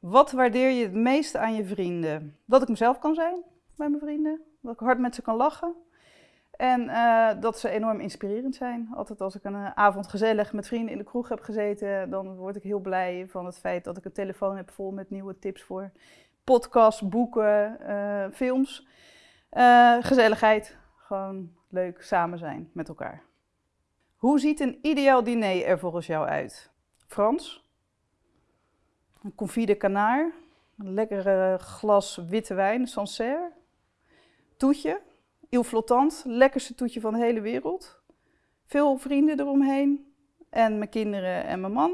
Wat waardeer je het meeste aan je vrienden? Dat ik mezelf kan zijn bij mijn vrienden. Dat ik hard met ze kan lachen. En eh, dat ze enorm inspirerend zijn. Altijd als ik een eh, avond gezellig met vrienden in de kroeg heb gezeten, dan word ik heel blij van het feit dat ik een telefoon heb vol met nieuwe tips voor podcasts, boeken, eh, films. gezelligheid, gewoon leuk samen zijn met elkaar. Hoe ziet een ideaal diner er volgens jou uit? Frans, een confit de canard, een lekkere glas witte wijn, Sancerre, toetje, Il Flottant, lekkerste toetje van de hele wereld. Veel vrienden eromheen en mijn kinderen en mijn man.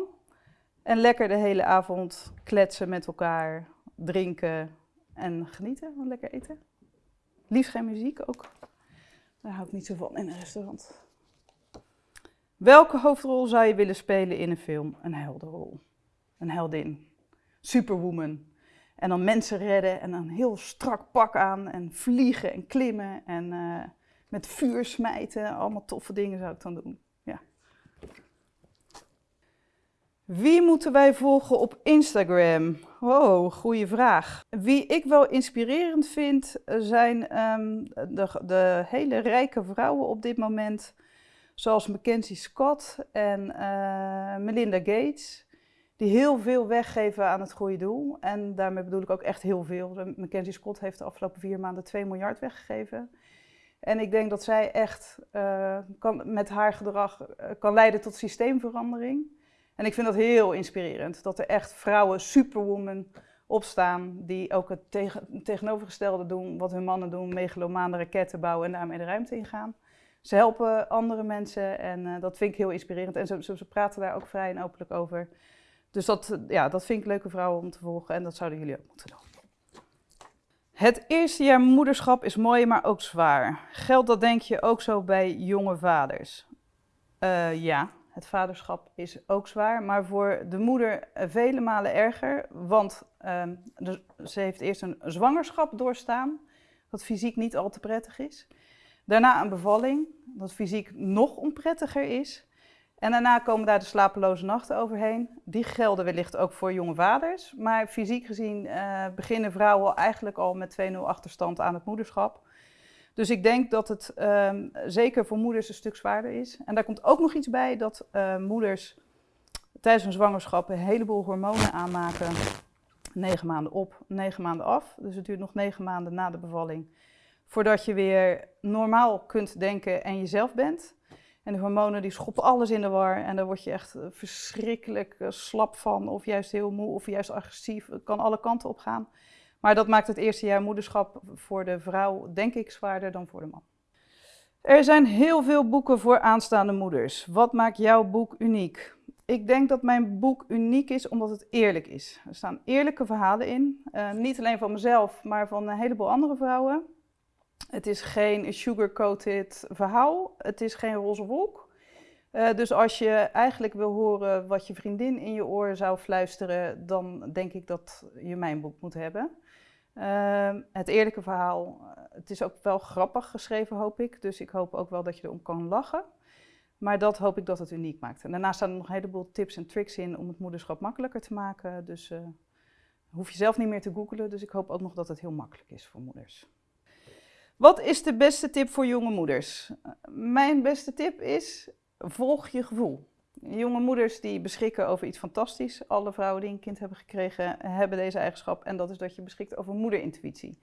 En lekker de hele avond kletsen met elkaar, drinken en genieten, lekker eten. Liefst geen muziek ook. Daar hou ik niet zo van in een restaurant. Welke hoofdrol zou je willen spelen in een film? Een heldenrol. Een heldin. Superwoman. En dan mensen redden en een heel strak pak aan en vliegen en klimmen en uh, met vuur smijten. Allemaal toffe dingen zou ik dan doen. Ja. Wie moeten wij volgen op Instagram? Oh, goede vraag. Wie ik wel inspirerend vind zijn um, de, de, hele rijke vrouwen op dit moment. Zoals Mackenzie Scott en uh, Melinda Gates die heel veel weggeven aan het goede doel. En daarmee bedoel ik ook echt heel veel. Mackenzie Scott heeft de afgelopen vier maanden 2 miljard weggegeven. En ik denk dat zij echt uh, kan, met haar gedrag uh, kan leiden tot systeemverandering. En ik vind dat heel inspirerend. Dat er echt vrouwen, superwoman, opstaan die ook het tegen, tegenovergestelde doen wat hun mannen doen. Megalomane raketten bouwen en daarmee de ruimte ingaan. Ze helpen andere mensen en uh, dat vind ik heel inspirerend. En ze, ze, ze praten daar ook vrij en openlijk over. Dus dat, ja, dat vind ik leuke vrouwen om te volgen en dat zouden jullie ook moeten doen. Het eerste jaar moederschap is mooi, maar ook zwaar. Geldt dat denk je ook zo bij jonge vaders? Uh, ja, het vaderschap is ook zwaar, maar voor de moeder vele malen erger. Want uh, ze heeft eerst een zwangerschap doorstaan, wat fysiek niet al te prettig is. Daarna een bevalling, wat fysiek nog onprettiger is. En daarna komen daar de slapeloze nachten overheen. Die gelden wellicht ook voor jonge vaders. Maar fysiek gezien uh, beginnen vrouwen eigenlijk al met 2-0 achterstand aan het moederschap. Dus ik denk dat het um, zeker voor moeders een stuk zwaarder is. En daar komt ook nog iets bij dat uh, moeders tijdens hun zwangerschap een heleboel hormonen aanmaken. Negen maanden op, negen maanden af. Dus het duurt nog negen maanden na de bevalling. Voordat je weer normaal kunt denken en jezelf bent. En de hormonen die schoppen alles in de war en daar word je echt eh, verschrikkelijk eh, slap van of juist heel moe of juist agressief. Het kan alle kanten op gaan. Maar dat maakt het eerste jaar moederschap voor de vrouw denk ik zwaarder dan voor de man. Er zijn heel veel boeken voor aanstaande moeders. Wat maakt jouw boek uniek? Ik denk dat mijn boek uniek is omdat het eerlijk is. Er staan eerlijke verhalen in. Uh, niet alleen van mezelf, maar van een heleboel andere vrouwen. Het is geen sugar-coated verhaal. Het is geen roze wolk. Uh, dus als je eigenlijk wil horen wat je vriendin in je oor zou fluisteren, dan denk ik dat je mijn boek moet hebben. Uh, het eerlijke verhaal, uh, het is ook wel grappig geschreven, hoop ik. Dus ik hoop ook wel dat je erom kan lachen. Maar dat hoop ik dat het uniek maakt. En daarnaast staan er nog een heleboel tips en tricks in om het moederschap makkelijker te maken. Dus uh, hoef je zelf niet meer te googlen. Dus ik hoop ook nog dat het heel makkelijk is voor moeders. Wat is de beste tip voor jonge moeders? Mijn beste tip is, volg je gevoel. Jonge moeders die beschikken over iets fantastisch. Alle vrouwen die een kind hebben gekregen hebben deze eigenschap. En dat is dat je beschikt over moederintuïtie.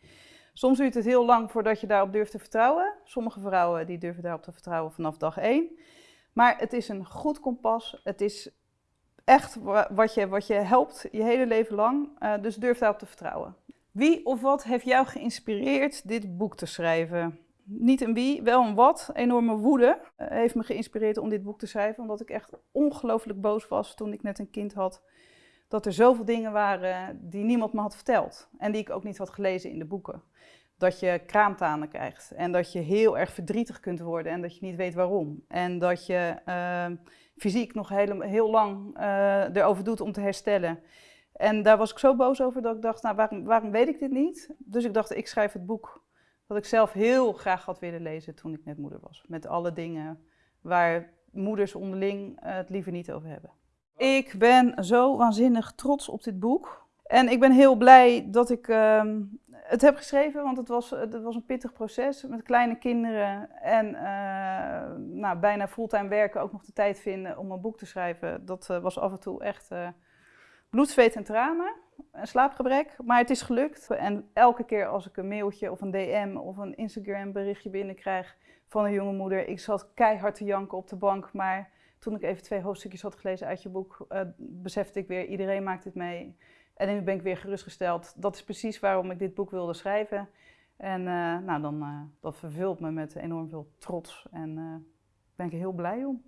Soms duurt het heel lang voordat je daarop durft te vertrouwen. Sommige vrouwen die durven daarop te vertrouwen vanaf dag één. Maar het is een goed kompas. Het is echt wat je, wat je helpt je hele leven lang. Uh, dus durf daarop te vertrouwen. Wie of wat heeft jou geïnspireerd dit boek te schrijven? Niet een wie, wel een wat. Enorme woede uh, heeft me geïnspireerd om dit boek te schrijven. Omdat ik echt ongelooflijk boos was toen ik net een kind had. Dat er zoveel dingen waren die niemand me had verteld. En die ik ook niet had gelezen in de boeken. Dat je kraamtanen krijgt. En dat je heel erg verdrietig kunt worden en dat je niet weet waarom. En dat je uh, fysiek nog heel, heel lang uh, erover doet om te herstellen. En daar was ik zo boos over dat ik dacht, nou waarom, waarom weet ik dit niet? Dus ik dacht, ik schrijf het boek dat ik zelf heel graag had willen lezen toen ik net moeder was. Met alle dingen waar moeders onderling het liever niet over hebben. Ik ben zo waanzinnig trots op dit boek. En ik ben heel blij dat ik ehm, het heb geschreven, want het was, het was een pittig proces met kleine kinderen. En uh, nou, bijna fulltime werken, ook nog de tijd vinden om een boek te schrijven. Dat uh, was af en toe echt bloed, zweet en tranen. Een slaapgebrek, maar het is gelukt. En elke keer als ik een mailtje of een DM of een Instagram berichtje binnenkrijg van een jonge moeder. Ik zat keihard te janken op de bank, maar toen ik even twee hoofdstukjes had gelezen uit je boek, besefte ik weer, iedereen maakt dit mee. En nu ben ik weer gerustgesteld. Dat is precies waarom ik dit boek wilde schrijven. En uh, nou, dan, uh, dat vervult me met enorm veel trots. En daar uh, ben ik heel blij om.